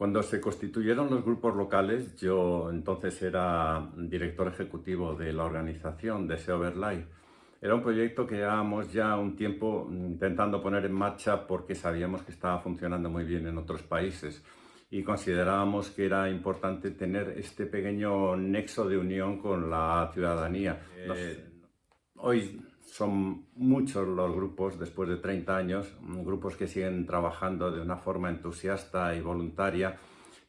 Cuando se constituyeron los grupos locales, yo entonces era director ejecutivo de la organización de SEO Live. Era un proyecto que llevábamos ya un tiempo intentando poner en marcha porque sabíamos que estaba funcionando muy bien en otros países y considerábamos que era importante tener este pequeño nexo de unión con la ciudadanía. Eh, hoy son muchos los grupos, después de 30 años, grupos que siguen trabajando de una forma entusiasta y voluntaria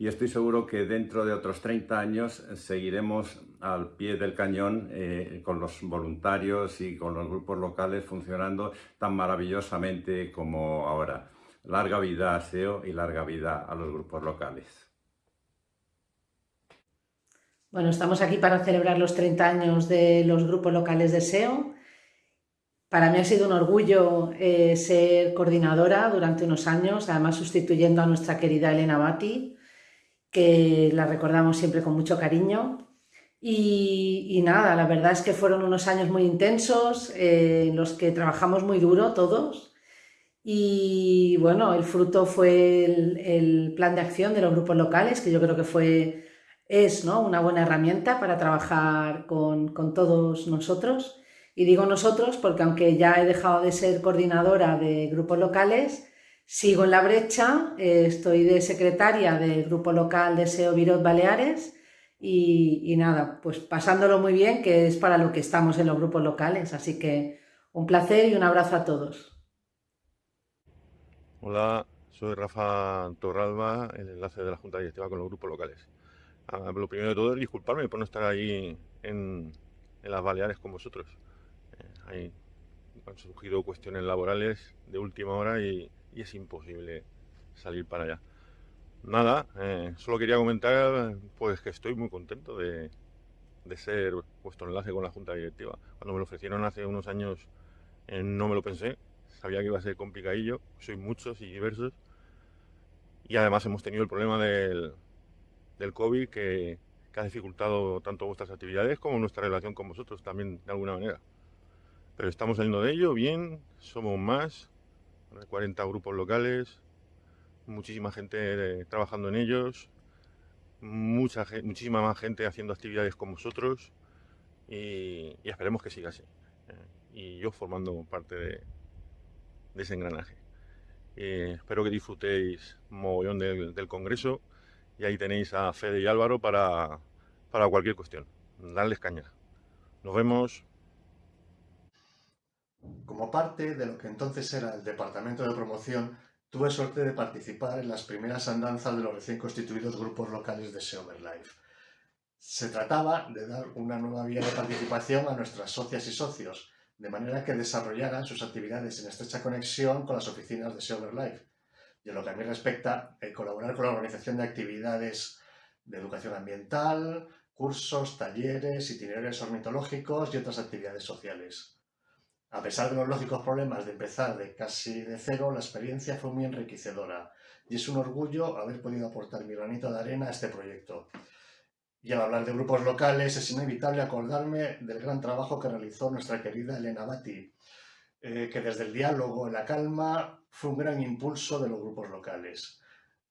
y estoy seguro que dentro de otros 30 años seguiremos al pie del cañón eh, con los voluntarios y con los grupos locales funcionando tan maravillosamente como ahora. Larga vida a SEO y larga vida a los grupos locales. Bueno, estamos aquí para celebrar los 30 años de los grupos locales de SEO para mí ha sido un orgullo eh, ser coordinadora durante unos años, además sustituyendo a nuestra querida Elena Bati, que la recordamos siempre con mucho cariño. Y, nada, la verdad es que fueron unos años muy intensos, eh, en los que trabajamos muy duro todos. Y bueno, el fruto fue el, plan de acción de los grupos locales, que yo creo que fue, es ¿no? una buena herramienta para trabajar con, con todos nosotros. Y digo nosotros porque aunque ya he dejado de ser coordinadora de grupos locales, sigo en la brecha, eh, estoy de secretaria del grupo local de SEO Virot Baleares y, nada, pues pasándolo muy bien, que es para lo que estamos en los grupos locales. Así que un placer y un abrazo a todos. Hola, soy Rafa Torralba, el enlace de la Junta Directiva con los grupos locales. Ah, lo primero de todo es disculparme por no estar ahí en, en las Baleares con vosotros han surgido cuestiones laborales de última hora y, es imposible salir para allá. Nada, eh, solo quería comentar pues que estoy muy contento de, ser vuestro enlace con la Junta Directiva. Cuando me lo ofrecieron hace unos años eh, no me lo pensé, sabía que iba a ser complicadillo, soy muchos y diversos y además hemos tenido el problema del, del COVID que, que ha dificultado tanto vuestras actividades como nuestra relación con vosotros también de alguna manera. Pero estamos saliendo de ello bien, somos más, 40 grupos locales, muchísima gente eh, trabajando en ellos, mucha, muchísima más gente haciendo actividades con vosotros y, esperemos que siga así. Eh, y yo formando parte de, ese engranaje. Eh, espero que disfrutéis mogollón del, congreso y ahí tenéis a Fede y Álvaro para, para cualquier cuestión. Darles caña. Nos vemos. Como parte de lo que entonces era el Departamento de Promoción, tuve suerte de participar en las primeras andanzas de los recién constituidos grupos locales de SEO Life. Se trataba de dar una nueva vía de participación a nuestras socias y socios, de manera que desarrollaran sus actividades en estrecha conexión con las oficinas de SEO Life. Y en lo que a mí respecta, el colaborar con la organización de actividades de educación ambiental, cursos, talleres, itinerarios ornitológicos y otras actividades sociales. A pesar de los lógicos problemas de empezar de casi de cero, la experiencia fue muy enriquecedora y es un orgullo haber podido aportar mi granito de arena a este proyecto. Y al hablar de grupos locales es inevitable acordarme del gran trabajo que realizó nuestra querida Elena Bati, eh, que desde el diálogo en la calma fue un gran impulso de los grupos locales.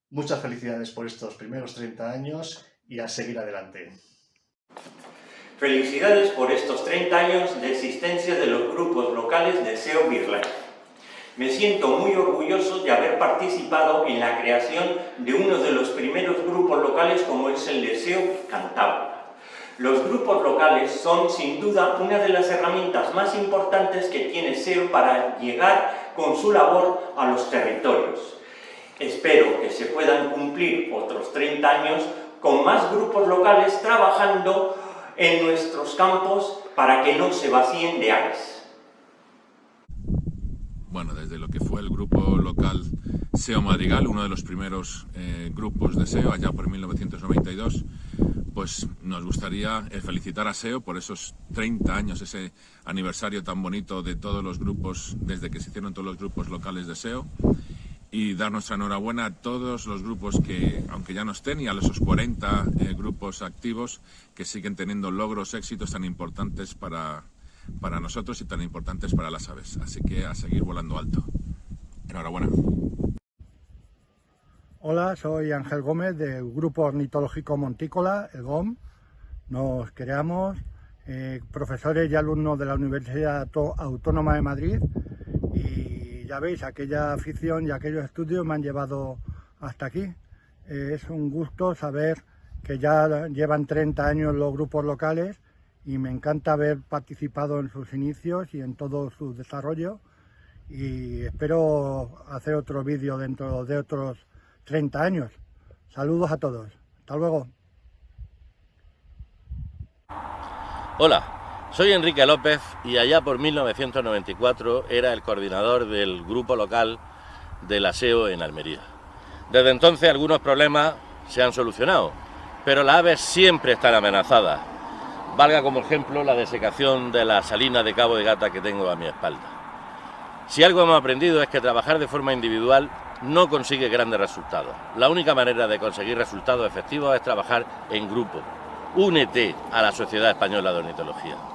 Muchas felicidades por estos primeros 30 años y a seguir adelante. Felicidades por estos 30 años de existencia de los grupos locales de SEO Birlife. Me siento muy orgulloso de haber participado en la creación de uno de los primeros grupos locales como es el de SEO Cantabria. Los grupos locales son sin duda una de las herramientas más importantes que tiene SEO para llegar con su labor a los territorios. Espero que se puedan cumplir otros 30 años con más grupos locales trabajando en nuestros campos para que no se vacíen de aves. Bueno, desde lo que fue el grupo local SEO Madrigal, uno de los primeros eh, grupos de SEO allá por 1992, pues nos gustaría eh, felicitar a SEO por esos 30 años, ese aniversario tan bonito de todos los grupos, desde que se hicieron todos los grupos locales de SEO y dar nuestra enhorabuena a todos los grupos que, aunque ya no estén, y a esos 40 eh, grupos activos que siguen teniendo logros, éxitos tan importantes para, para nosotros y tan importantes para las aves. Así que a seguir volando alto. Enhorabuena. Hola, soy Ángel Gómez del Grupo Ornitológico Montícola, el GOM. Nos creamos eh, profesores y alumnos de la Universidad Autónoma de Madrid y ya veis, aquella afición y aquellos estudios me han llevado hasta aquí. Eh, es un gusto saber que ya llevan 30 años los grupos locales y me encanta haber participado en sus inicios y en todo su desarrollo y espero hacer otro vídeo dentro de otros 30 años. Saludos a todos. Hasta luego. Hola, soy Enrique López y allá por 1994 era el coordinador del grupo local del aseo en Almería. Desde entonces algunos problemas se han solucionado, pero las aves siempre están amenazadas. Valga como ejemplo la desecación de la salina de Cabo de Gata que tengo a mi espalda. Si algo hemos aprendido es que trabajar de forma individual no consigue grandes resultados. La única manera de conseguir resultados efectivos es trabajar en grupo. Únete a la Sociedad Española de Ornitología.